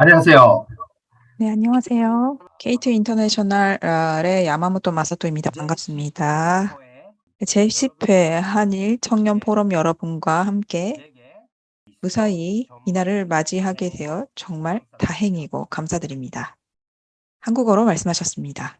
안녕하세요. 네, 안녕하세요. K2 인터내셔널의 야마모토 마사토입니다. 반갑습니다. 제10회 한일 청년 포럼 여러분과 함께 무사히 이날을 맞이하게 되어 정말 다행이고 감사드립니다. 한국어로 말씀하셨습니다.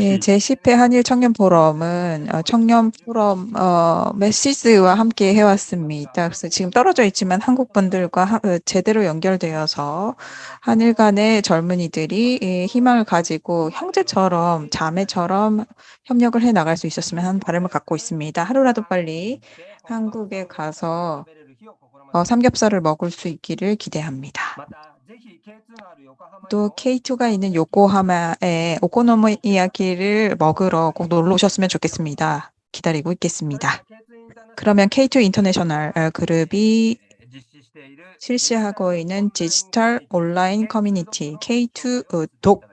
예, 市 제10회 한일 청년 포럼은 어, 청년 포럼 어, 메시스와 함께 해왔습니다. 그래서 지금 떨어져 있지만 한국 분들과 하- 어, 제대로 연결되어서 한일 간의 젊은이들이 예, 희망을 가지고 형제처럼 자매처럼 협력을 해 나갈 수 있었으면 하는 바람을 갖고 있습니다. 하루라도 빨리 한국에 가서 어, 삼겹살을 먹을 수 있기를 기대합니다. 또 K2가 있는 요코하마에 오코노미야키를 먹으러 꼭 놀러 오셨으면 좋겠습니다. 기다리고 있겠습니다. 그러면 K2 인터내셔널 어, 그룹이 실시하고 있는 디지털 온라인 커뮤니티 K2 어, 독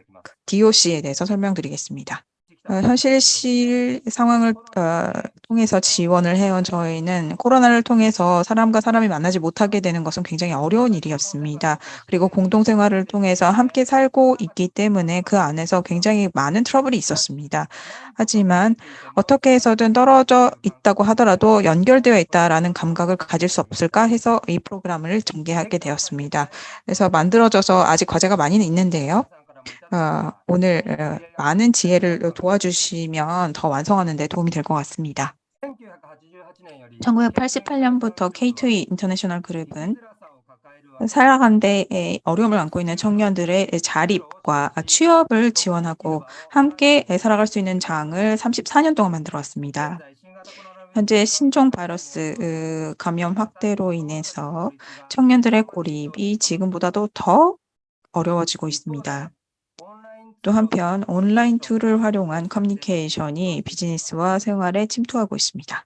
DOC에 대해서 설명드리겠습니다. 어, 현실 실 상황을 어, 통해서 지원을 해온 저희는 코로나를 통해서 사람과 사람이 만나지 못하게 되는 것은 굉장히 어려운 일이었습니다. 그리고 공동생활을 통해서 함께 살고 있기 때문에 그 안에서 굉장히 많은 트러블이 있었습니다. 하지만 어떻게 해서든 떨어져 있다고 하더라도 연결되어 있다라는 감각을 가질 수 없을까 해서 이 프로그램을 전개하게 되었습니다. 그래서 만들어져서 아직 과제가 많이는 있는데요. 어, 오늘 어, 많은 지혜를 도와주시면 더 완성하는 데 도움이 될 것 같습니다. 1988년부터 K2 인터내셔널 그룹은 살아가는 데 어려움을 안고 있는 청년들의 자립과 취업을 지원하고 함께 살아갈 수 있는 장을 34년 동안 만들어 왔습니다. 현재 신종 바이러스 으, 감염 확대로 인해서 청년들의 고립이 지금보다도 더 어려워지고 있습니다. 또 한편 온라인 tool을 활용한 커뮤니케이션이 비즈니스와 생활에 침투하고 있습니다.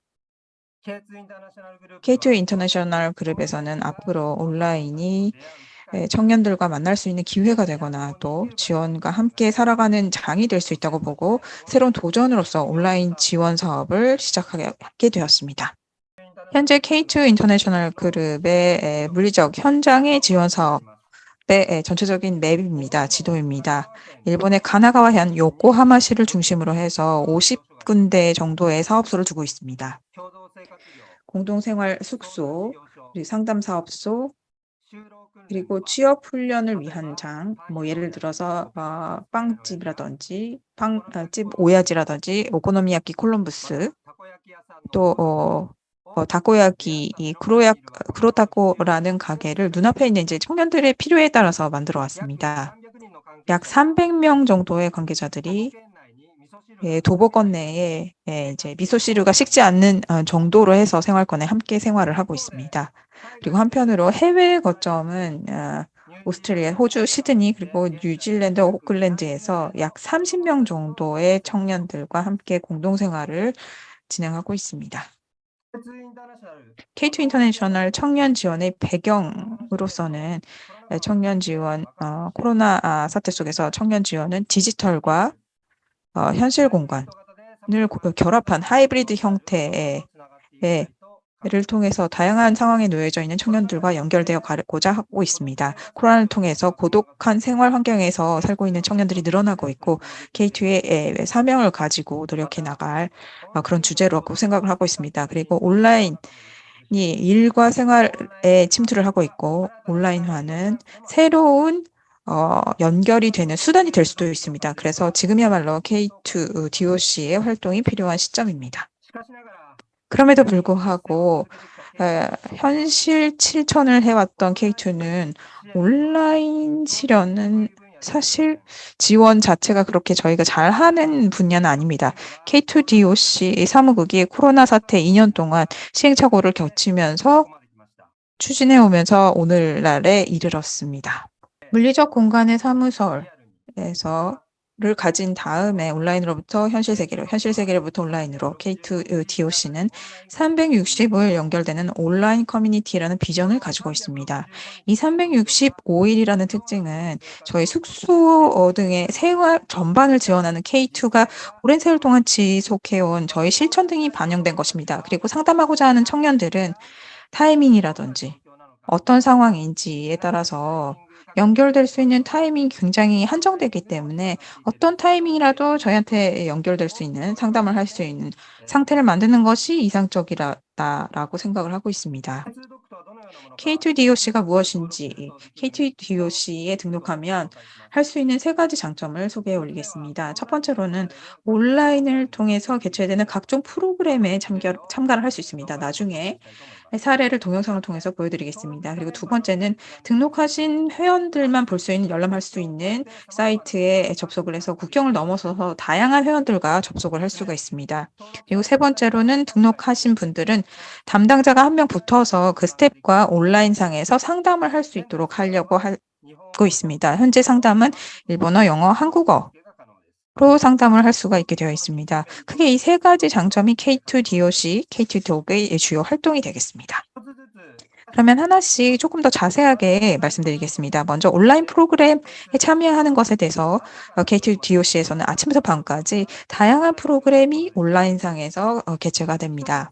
K2 인터내셔널 그룹에서는 앞으로 온라인이 예, 청년들과 만날 수 있는 기회가 되거나 또 지원과 함께 살아가는 장이 될 수 있다고 보고 새로운 도전으로서 온라인 지원 사업을 시작하게 되었습니다. 현재 K2 인터내셔널 그룹의 에, 물리적 현장의 지원 사업 의 에, 전체적인 map입니다. 지도입니다. 일본의 가나가와 현 요코하마시를 중심으로 해서 50군데 정도의 사업소를 두고 있습니다. 공동생활 숙소, 그리고 상담 사업소, 그리고 취업 훈련을 위한 장, 뭐 예를 들어서 어, 빵집이라든지 빵집 오야지라든지 오코노미야키 콜럼부스, 또 어, 어, 다코야키 이 크로야 크로타코라는 가게를 눈앞에 있는 이제 청년들의 필요에 따라서 만들어 왔습니다. 약 300명 정도의 관계자들이 예, 도보권 내에 예, 이제 미소시루가 식지 않는 어, 정도로 해서 생활권에 함께 생활을 하고 있습니다. 그리고 한편으로 해외 거점은 어, 오스트레일리아, 호주, 시드니 그리고 뉴질랜드, 오클랜드에서 약 30명 정도의 청년들과 함께 공동생활을 진행하고 있습니다. K2 인터내셔널 청년 지원의 배경으로서는 청년 지원, 어, 코로나 아, 사태 속에서 청년 지원은 디지털과 어, 현실 공간을 고- 결합한 하이브리드 형태의 예, 를 통해서 다양한 상황에 놓여져 있는 청년들과 연결되어 가고자 하고 있습니다. 코로나를 통해서 고독한 생활 환경에서 살고 있는 청년들이 늘어나고 있고 K2의 사명을 가지고 노력해 나갈 어, 그런 주제라고 생각을 하고 있습니다. 그리고 온라인이 일과 생활에 침투를 하고 있고 온라인화는 새로운 어, 연결이 되는 수단이 될 수도 있습니다. 그래서 지금이야말로 K2 DOC의 활동이 필요한 시점입니다. 그럼에도 불구하고 에, 현실 실천을 해왔던 K2는 온라인 실현은 사실 지원 자체가 그렇게 저희가 잘하는 분야는 아닙니다. K2 DOC 사무국이 코로나 사태 2년 동안 시행착오를 겪으면서 추진해 오면서 오늘날에 이르렀습니다. 물리적 공간의 사무설에서 를 가진 다음에 온라인으로부터 현실 세계로, 현실 세계로부터 온라인으로 K2 DOC는 365일 연결되는 온라인 커뮤니티라는 비전을 가지고 있습니다. 이 365일이라는 특징은 저희 숙소 등의 생활 전반을 지원하는 K2가 오랜 세월 동안 지속해온 저희 실천 등이 반영된 것입니다. 그리고 상담하고자 하는 청년들은 타이밍이라든지 어떤 상황인지에 따라서 연결될 수 있는 타이밍이 굉장히 한정되기 때문에 어떤 타이밍이라도 저희한테 연결될 수 있는 상담을 할 수 있는 상태를 만드는 것이 이상적이라고 생각을 하고 있습니다. K2DOC가 무엇인지 K2DOC에 등록하면 할 수 있는 세 가지 장점을 소개해 올리겠습니다. 첫 번째로는 온라인을 통해서 개최되는 각종 프로그램에 참여, 참가를 할 수 있습니다. 나중에 사례를 동영상을 통해서 보여드리겠습니다. 그리고 두 번째는 등록하신 회원들만 볼 수 있는 열람할 수 있는 사이트에 접속을 해서 국경을 넘어서서 다양한 회원들과 접속을 할 수가 있습니다. 그리고 세 번째로는 등록하신 분들은 담당자가 한 명 붙어서 그 스텝과 온라인상에서 상담을 할 수 있도록 하려고 하고 있습니다. 현재 상담은 일본어, 영어, 한국어 로 상담을 할 수가 있게 되어 있습니다. 크게 이 세 가지 장점이 K2DOC, K2DOC의 주요 활동이 되겠습니다. 그러면 하나씩 조금 더 자세하게 말씀드리겠습니다. 먼저 온라인 프로그램에 참여하는 것에 대해서 K2DOC에서는 아침부터 밤까지 다양한 프로그램이 온라인상에서 어, 개최가 됩니다.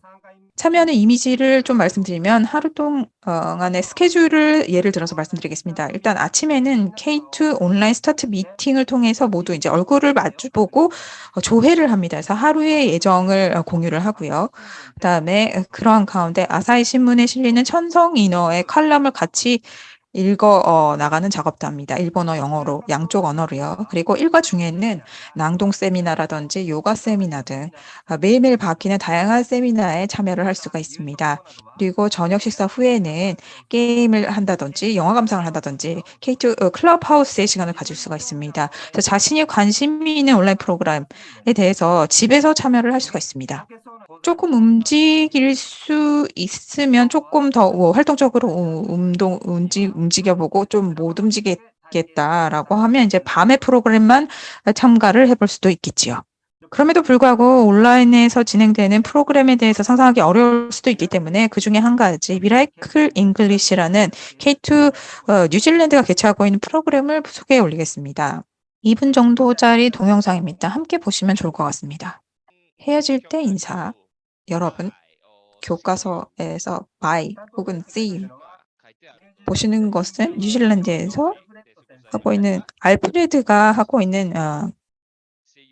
참여하는 이미지를 좀 말씀드리면 하루 동안의 스케줄을 예를 들어서 말씀드리겠습니다. 일단 아침에는 K2 온라인 스타트 미팅을 통해서 모두 이제 얼굴을 마주보고 어, 조회를 합니다. 그래서 하루의 예정을 어, 공유를 하고요. 그다음에 그러한 가운데 아사히 신문에 실리는 천성인어의 칼럼을 같이 읽어 어, 나가는 작업도 합니다. 일본어, 영어로 양쪽 언어로요. 그리고 일과 중에는 낭독 세미나라든지 요가 세미나 등 어, 매일매일 바뀌는 다양한 세미나에 참여를 할 수가 있습니다. 그리고 저녁 식사 후에는 게임을 한다든지 영화 감상을 한다든지 K2 어, 클럽하우스의 시간을 가질 수가 있습니다. 그래서 자신이 관심이 있는 온라인 프로그램에 대해서 집에서 참여를 할 수가 있습니다. 조금 움직일 수 있으면 조금 더 어, 활동적으로 어, 운동 움직 움직여 보고 좀 못 움직이겠다라고 하면 이제 밤에 프로그램만 참가를 해볼 수도 있겠지요. 그럼에도 불구하고 온라인에서 진행되는 프로그램에 대해서 상상하기 어려울 수도 있기 때문에 그 중에 한 가지 Miracle English라는 K2 어, 뉴질랜드가 개최하고 있는 프로그램을 소개해 올리겠습니다. 2분 정도짜리 동영상입니다. 함께 보시면 좋을 것 같습니다. 헤어질 때 인사. 여러분, 교과서에서 bye 혹은 see 보시는 것은 뉴질랜드에서 하고 있는 알프레드가 하고 있는 어,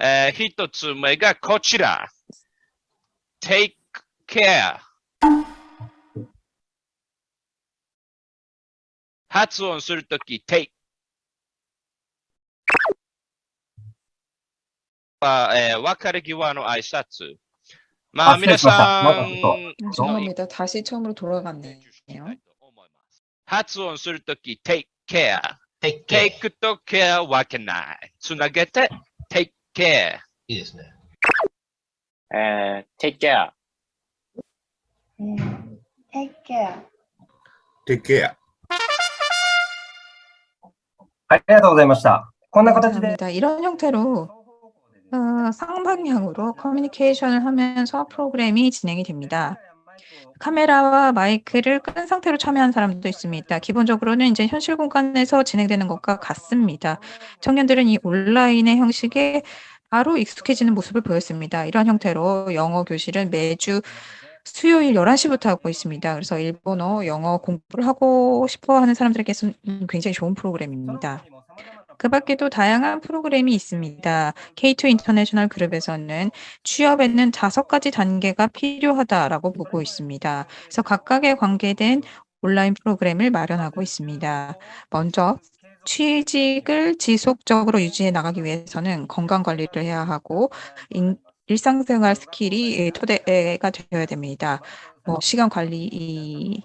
えー一つ目がこちら。take care。発音するとき、take。は、えー別れ際の挨拶。まあ、あ失礼皆しましたさまだちょっとん 아, 죄송합니다. 다시 처음으로 돌아갔네요. 発音するとき、take care。 take care. take と care 分けない。つなげて、take care。いいですね。えー、take care。 Take care. Take care. はい、ありがとうございました。こんな形で 감사합니다. 이런 형태로 어, 쌍방향으로 커뮤니케이션을 하면서 프로그램이 진행이 됩니다. 카메라와 마이크를 끈 상태로 참여한 사람도 있습니다. 기본적으로는 이제 현실 공간에서 진행되는 것과 같습니다. 청년들은 이 온라인의 형식에 바로 익숙해지는 모습을 보였습니다. 이런 형태로 영어 교실은 매주 수요일 11시부터 하고 있습니다. 그래서 일본어, 영어 공부를 하고 싶어 하는 사람들에게는 굉장히 좋은 프로그램입니다. 그 밖에도 다양한 프로그램이 있습니다. K2 인터내셔널 그룹에서는 취업에는 다섯 가지 단계가 필요하다라고 보고 있습니다. 그래서 각각에 관계된 온라인 프로그램을 마련하고 있습니다. 먼저 취직을 지속적으로 유지해 나가기 위해서는 건강 관리를 해야 하고 인- 일상생활 스킬이 토대가 되어야 됩니다. 뭐 시간 관리, 이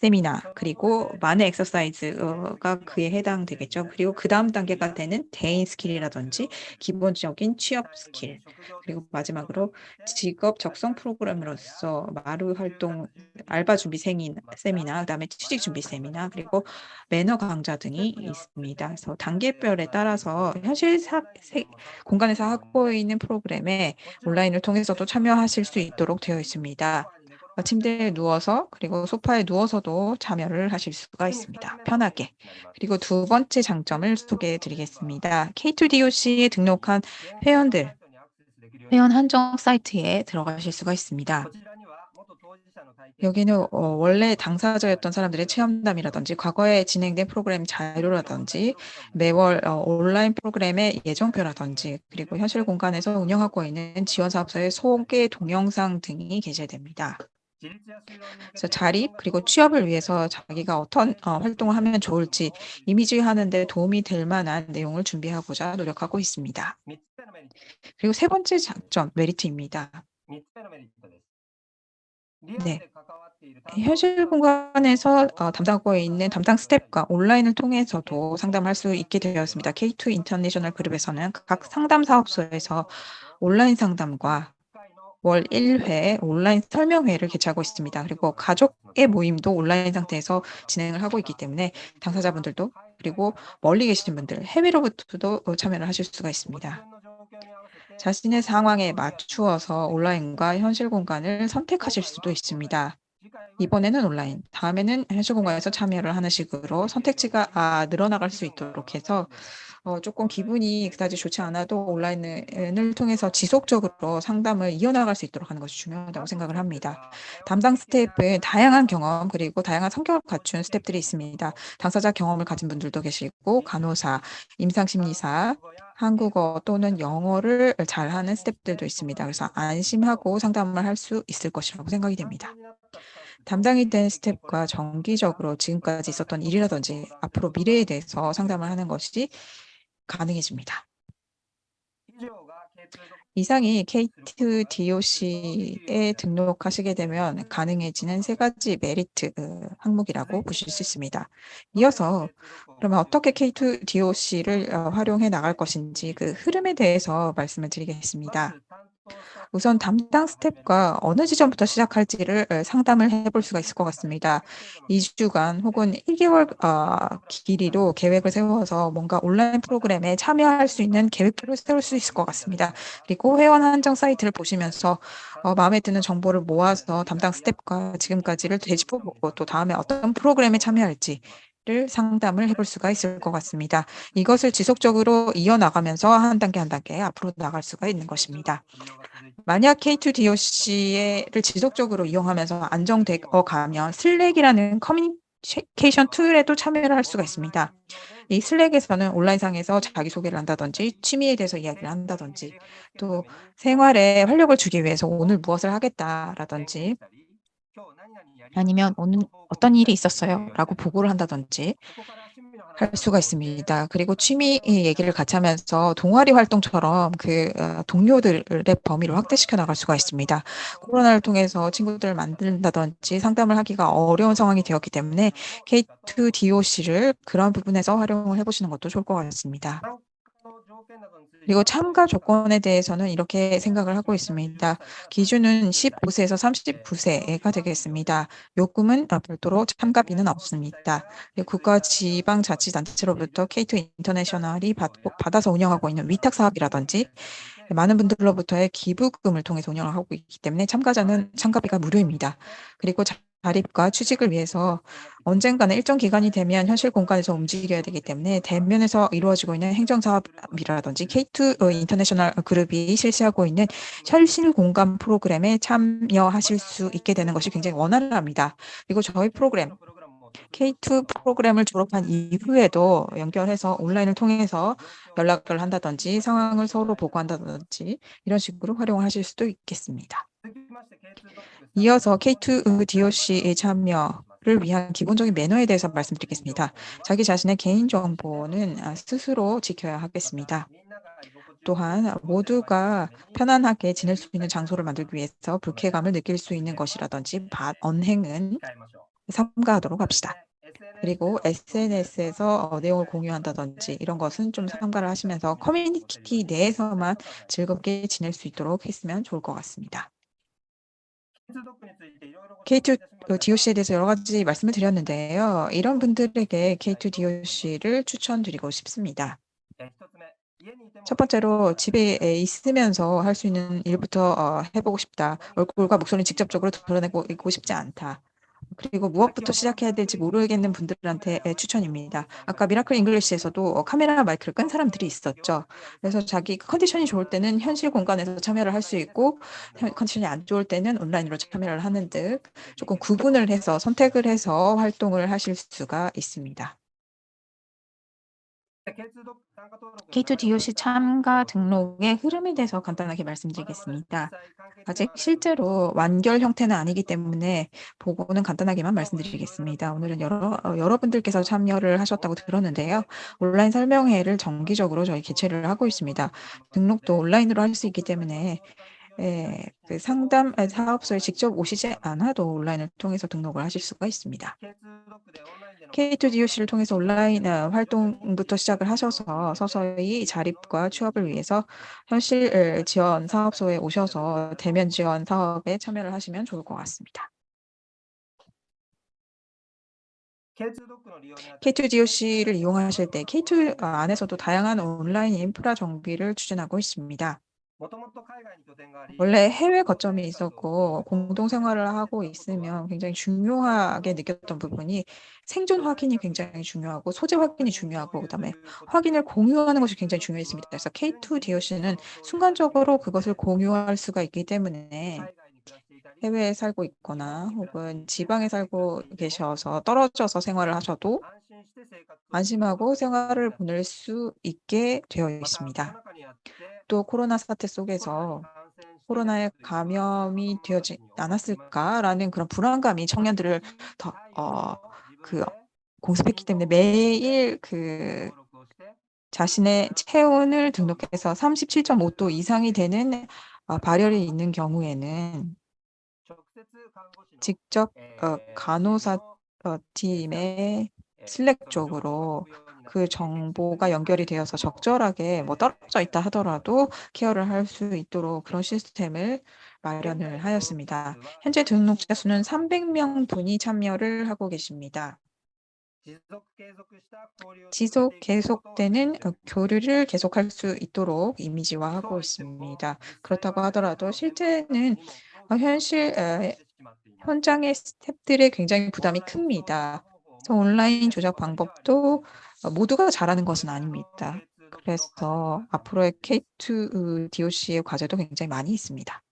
세미나 그리고 money exercise가 그에 해당되겠죠. 그리고 그 다음 단계가 되는 대인 스킬이라든지 기본적인 취업 스킬 그리고 마지막으로 직업 적성 프로그램으로서 마루 활동 알바 준비 세미- 세미나 그다음에 취직 준비 세미나 그리고 매너 강좌 등이 있습니다. 그래서 단계별에 따라서 현실 사, 세- 공간에서 하고 있는 프로그램에 온라인을 통해서도 참여하실 수 있도록 되어 있습니다. 어, 침대에 누워서 그리고 소파에 누워서도 참여를 하실 수가 있습니다. 편하게. 그리고 두 번째 장점을 소개해 드리겠습니다. K2DOC에 등록한 회원들, 회원 한정 사이트에 들어가실 수가 있습니다. 여기는 어, 원래 당사자였던 사람들의 체험담이라든지 과거에 진행된 프로그램 자료라든지 매월 어, 온라인 프로그램의 예정표라든지 그리고 현실 공간에서 운영하고 있는 지원 사업소의 소개 동영상 등이 게재됩니다. 그래서 자립 그리고 취업을 위해서 자기가 어떤 어, 활동을 하면 좋을지 이미지 하는 데 도움이 될 만한 내용을 준비하고자 노력하고 있습니다. 그리고 세 번째 장점 메리트입니다. 네. 현실 공간에서 어, 담당하고 있는 담당 스텝과 온라인을 통해서도 상담할 수 있게 되었습니다. K2 인터내셔널 그룹에서는 각 상담 사업소에서 온라인 상담과 월 1회 온라인 설명회를 개최하고 있습니다. 그리고 가족의 모임도 온라인 상태에서 진행을 하고 있기 때문에 당사자분들도 그리고 멀리 계신 분들 해외로부터도 어, 참여를 하실 수가 있습니다. 자신의 상황에 맞추어서 온라인과 현실 공간을 선택하실 수도 있습니다. 이번에는 온라인, 다음에는 현실 공간에서 참여를 하는 식으로 선택지가 아, 늘어나갈 수 있도록 해서 어, 조금 기분이 그다지 좋지 않아도 온라인을 통해서 지속적으로 상담을 이어나갈 수 있도록 하는 것이 중요하다고 생각을 합니다. 담당 스텝은 다양한 경험 그리고 다양한 성격을 갖춘 스텝들이 있습니다. 당사자 경험을 가진 분들도 계시고 간호사, 임상심리사, 한국어 또는 영어를 잘하는 스텝들도 있습니다. 그래서 안심하고 상담을 할 수 있을 것이라고 생각이 됩니다. 담당이 된 스텝과 정기적으로 지금까지 있었던 일이라든지 앞으로 미래에 대해서 상담을 하는 것이 가능해집니다. 이상이 K2DOC에 등록하시게 되면 가능해지는 세 가지 메리트 어, 항목이라고 보실 수 있습니다. 이어서 그러면 어떻게 K2DOC를 어, 활용해 나갈 것인지 그 흐름에 대해서 말씀을 드리겠습니다. 우선 담당 스텝과 어느 지점부터 시작할지를 어, 상담을 해볼 수가 있을 것 같습니다. 2주간 혹은 1개월 어, 길이로 계획을 세워서 뭔가 온라인 프로그램에 참여할 수 있는 계획표를 세울 수 있을 것 같습니다. 그리고 회원 한정 사이트를 보시면서 어, 마음에 드는 정보를 모아서 담당 스텝과 지금까지를 되짚어보고 또 다음에 어떤 프로그램에 참여할지 를 상담을 해볼 수가 있을 것 같습니다. 이것을 지속적으로 이어나가면서 한 단계 한 단계 앞으로 나갈 수가 있는 것입니다. 만약 K2DOC를 지속적으로 이용하면서 안정되어 가면 슬랙이라는 커뮤니케이션 툴에도 참여를 할 수가 있습니다. 이 슬랙에서는 온라인상에서 자기소개를 한다든지 취미에 대해서 이야기를 한다든지 또 생활에 활력을 주기 위해서 오늘 무엇을 하겠다라든지 아니면 오늘 어떤 일이 있었어요 라고 보고를 한다든지 할 수가 있습니다. 그리고 취미 얘기를 같이 하면서 동아리 활동처럼 그 어, 동료들의 범위를 확대시켜 나갈 수가 있습니다. 코로나를 통해서 친구들을 만든다든지 상담을 하기가 어려운 상황이 되었기 때문에 K2DOC를 그런 부분에서 활용을 해보시는 것도 좋을 것 같습니다. 그리고 참가 조건에 대해서는 이렇게 생각을 하고 있습니다. 기준은 15세에서 39세가 되겠습니다. 요금은 어, 별도로 참가비는 없습니다. 국가 지방자치단체로부터 K2 인터내셔널이 받아서 운영하고 있는 위탁 사업이라든지 많은 분들로부터의 기부금을 통해서 운영을 하고 있기 때문에 참가자는 참가비가 무료입니다. 그리고 자립과 취직을 위해서 언젠가는 일정 기간이 되면 현실 공간에서 움직여야 되기 때문에 대면에서 이루어지고 있는 행정사업이라든지 K2 어, 인터내셔널 그룹이 실시하고 있는 현실 공간 프로그램에 참여하실 수 있게 되는 것이 굉장히 원활합니다. 그리고 저희 프로그램 K2 프로그램을 졸업한 이후에도 연결해서 온라인을 통해서 연락을 한다든지 상황을 서로 보고한다든지 이런 식으로 활용하실 수도 있겠습니다. 이어서 K2 DOC의 참여를 위한 기본적인 매너에 대해서 말씀드리겠습니다. 자기 자신의 개인정보는 아, 스스로 지켜야 하겠습니다. 또한 모두가 편안하게 지낼 수 있는 장소를 만들기 위해서 불쾌감을 느낄 수 있는 것이라든지 언행은 삼가하도록 합시다. 그리고 SNS에서 어, 내용을 공유한다든지 이런 것은 좀 삼가를 하시면서 커뮤니티 내에서만 즐겁게 지낼 수 있도록 했으면 좋을 것 같습니다. K2 DOC에 대해서 여러 가지 말씀을 드렸는데요. 이런 분들에게 K2 DOC를 추천드리고 싶습니다. 첫 번째로 집에 있으면서 할 수 있는 일부터 어, 해보고 싶다. 얼굴과 목소리를 직접적으로 드러내고 싶지 않다. 그리고 무엇부터 시작해야 될지 모르겠는 분들한테 추천입니다. 아까 Miracle English에서도 어, 카메라 마이크를 끈 사람들이 있었죠. 그래서 자기 컨디션이 좋을 때는 현실 공간에서 참여를 할 수 있고 컨디션이 안 좋을 때는 온라인으로 참여를 하는 등 조금 구분을 해서 선택을 해서 활동을 하실 수가 있습니다. K2 DOC 참가 등록의 흐름에 대해서 간단하게 말씀드리겠습니다. 아직 실제로 완결 형태는 아니기 때문에 보고는 간단하게만 말씀드리겠습니다. 오늘은 여러, 어, 여러분들께서 참여를 하셨다고 들었는데요. 온라인 설명회를 정기적으로 저희 개최를 하고 있습니다. 등록도 온라인으로 할 수 있기 때문에 예, 그 상담 아, 사업소에 직접 오시지 않아도 온라인을 통해서 등록을 하실 수가 있습니다. K2DOC를 통해서 온라인 어, 활동부터 시작을 하셔서 서서히 자립과 취업을 위해서 현실 지원 사업소에 오셔서 대면 지원 사업에 참여를 하시면 좋을 것 같습니다. K2DOC를 이용하실 때 K2 안에서도 다양한 온라인 인프라 정비를 추진하고 있습니다. 원래 해외 거점이 있었고 공동 생활을 하고 있으면 굉장히 중요하게 느꼈던 부분이 생존 확인이 굉장히 중요하고 소재 확인이 중요하고 그다음에 확인을 공유하는 것이 굉장히 중요했습니다. 그래서 K2 DOC는 순간적으로 그것을 공유할 수가 있기 때문에 해외에 살고 있거나 혹은 지방에 살고 계셔서 떨어져서 생활을 하셔도 안심하고 생활을 보낼 수 있게 되어 있습니다. 또 코로나 사태 속에서 코로나에 감염이 되지 않았을까라는 그런 불안감이 청년들을 더 어, 그 공습했기 때문에 매일 그 자신의 체온을 등록해서 37.5도 이상이 되는 어, 발열이 있는 경우에는 직접 어, 간호사 어, 팀의 슬랙 쪽으로 그 정보가 연결이 되어서 적절하게 뭐 떨어져 있다 하더라도 케어를 할 수 있도록 그런 시스템을 마련을 하였습니다. 현재 등록자 수는 300명 분이 참여를 하고 계십니다. 지속 계속되는 어, 교류를 계속할 수 있도록 이미지화하고 있습니다. 그렇다고 하더라도 실제는 어, 현실 현장의 스탭들의 굉장히 부담이 큽니다. 그래서 온라인 조작 방법도 어, 모두가 잘하는 것은 아닙니다. 그래서 앞으로의 K2 DOC의 과제도 굉장히 많이 있습니다.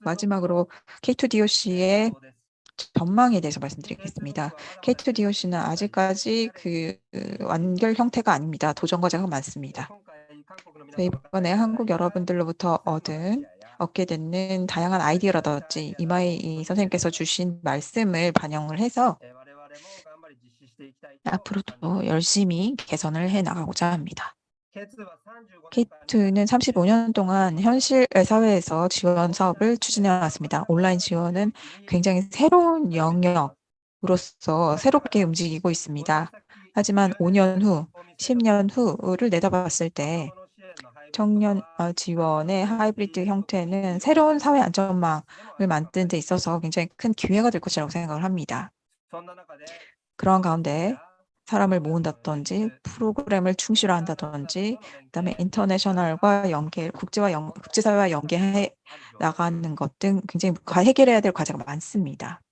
마지막으로 K2 DOC의 전망에 대해서 말씀드리겠습니다. K2 DOC는 아직까지 그 완결 형태가 아닙니다. 도전 과제가 많습니다. 이번에 한국 여러분들로부터 얻은 얻게 되는 다양한 아이디어라든지 이마이 선생님께서 주신 말씀을 반영을 해서 앞으로도 열심히 개선을 해 나가고자 합니다. K2는 35년 동안 현실 사회에서 지원 사업을 추진해 왔습니다. 온라인 지원은 굉장히 새로운 영역으로서 새롭게 움직이고 있습니다. 하지만 5년 후, 10년 후를 내다봤을 때 청년 어, 지원의 하이브리드 형태는 새로운 사회 안전망을 만드는 데 있어서 굉장히 큰 기회가 될 것이라고 생각을 합니다. 그런 가운데 사람을 모은다든지 프로그램을 충실화한다든지 그다음에 인터내셔널과 연계 국제와 연, 국제사회와 연계해 나가는 것 등 굉장히 해결해야 될 과제가 많습니다.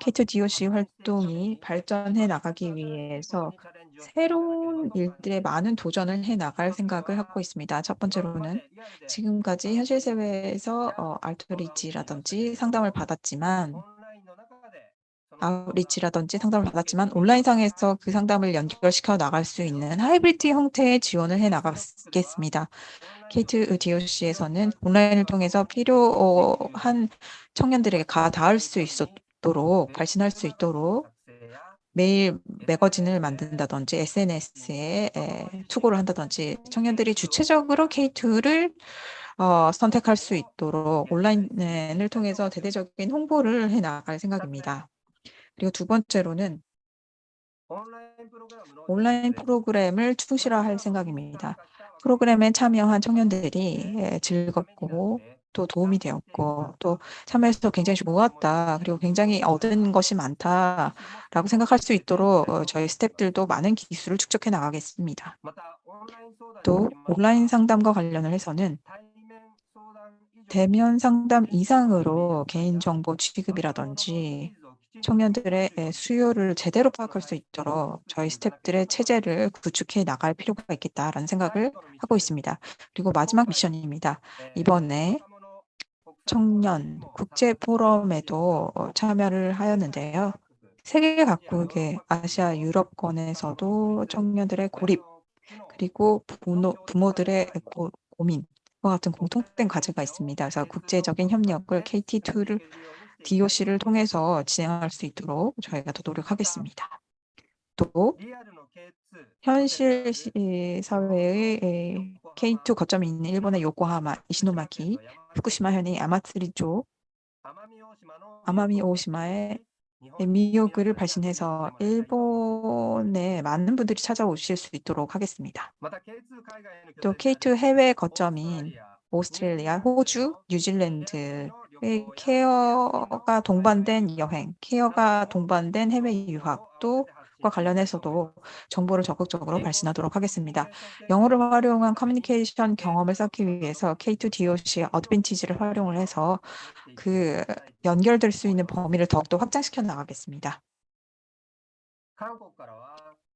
K2 DOC 활동이 발전해 나가기 위해서 새로운 일들에 많은 도전을 해 나갈 생각을 하고 있습니다. 첫 번째로는 지금까지 현실 사회에서 어, 알트리치라든지 상담을 받았지만 아웃리치라든지 상담을 받았지만 온라인상에서 그 상담을 연결시켜 나갈 수 있는 하이브리드 형태의 지원을 해 나가겠습니다. K2 DOC에서는 온라인을 통해서 필요한 청년들에게 가 닿을 수 있 도록 발신할 수 있도록 매일 매거진을 만든다든지 SNS에 투고를 한다든지 청년들이 주체적으로 K2를 어, 선택할 수 있도록 온라인을 통해서 대대적인 홍보를 해 나갈 생각입니다. 그리고 두 번째로는 온라인 프로그램을 충실화할 생각입니다. 프로그램에 참여한 청년들이 예, 즐겁고 또 도움이 되었고 또 참여해서 굉장히 좋았다 그리고 굉장히 얻은 것이 많다라고 생각할 수 있도록 어, 저희 스태프들도 많은 기술을 축적해 나가겠습니다. 또 온라인 상담과 관련을 해서는 대면 상담 이상으로 개인정보 취급이라든지 청년들의 에, 수요를 제대로 파악할 수 있도록 저희 스태프들의 체제를 구축해 나갈 필요가 있겠다라는 생각을 하고 있습니다. 그리고 마지막 미션입니다. 이번에 청년 국제 포럼에도 어, 참여를 하였는데요. 세계 각국의 아시아 유럽권에서도 청년들의 고립 그리고 부모, 부모들의 고, 고민과 같은 공통된 과제가 있습니다. 그래서 국제적인 협력을 KT2를 DOC를 통해서 진행할 수 있도록 저희가 더 노력하겠습니다. 또 현실 시- 사회의 에, K2 거점이 있는 일본의 요코하마, 이시노마키, 후쿠시마현의 야마츠리조, 아마미 오시마의 미요그를 발신해서 일본에 많은 분들이 찾아오실 수 있도록 하겠습니다. 또 K2 해외 거점인 오스트레일리아, 호주, 뉴질랜드의 케어가 동반된 여행, 케어가 동반된 해외 유학 도과 관련해서도 정보를 적극적으로 발신하도록 하겠습니다. 영어를 활용한 커뮤니케이션 경험을 쌓기 위해서 K2 DOC의 어드밴티지를 활용을 해서 그 연결될 수 있는 범위를 더욱더 확장시켜 나가겠습니다.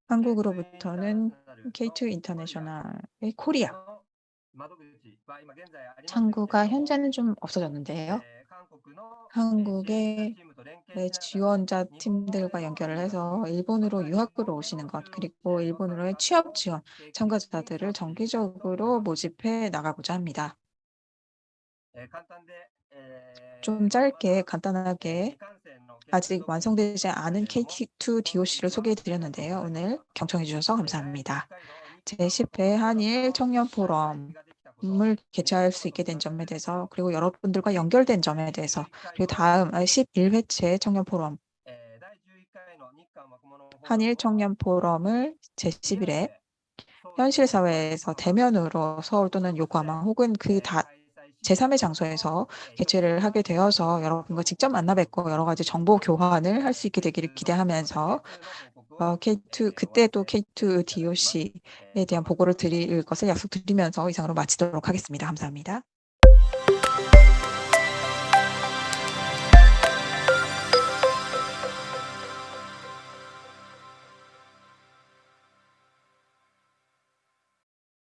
한국으로부터는 K2 인터내셔널의 코리아 창구가 현재는 좀 없어졌는데요. 한국의 네, 지원자 팀들과 연결을 해서 일본으로 유학으로 오시는 것 그리고 일본으로의 취업 지원 참가자들을 정기적으로 모집해 나가고자 합니다. 좀 짧게 간단하게 아직 완성되지 않은 KT2 DOC를 소개해 드렸는데요. 오늘 경청해 주셔서 감사합니다. 제10회 한일 청년 포럼을 개최할 수 있게 된 점에 대해서 그리고 여러분들과 연결된 점에 대해서 그리고 다음 11회째 청년 포럼. 한일 청년 포럼을 제11회 현실 사회에서 대면으로 서울 또는 요코하마 혹은 그 다 제3의 장소에서 개최를 하게 되어서 여러분과 직접 만나 뵙고 여러 가지 정보 교환을 할 수 있게 되기를 기대하면서 어, K2 그때 또 K2 DOC에 대한 보고를 드릴 것을 약속드리면서 이상으로 마치도록 하겠습니다. 감사합니다.